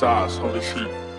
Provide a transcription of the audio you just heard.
sauce, holy shit.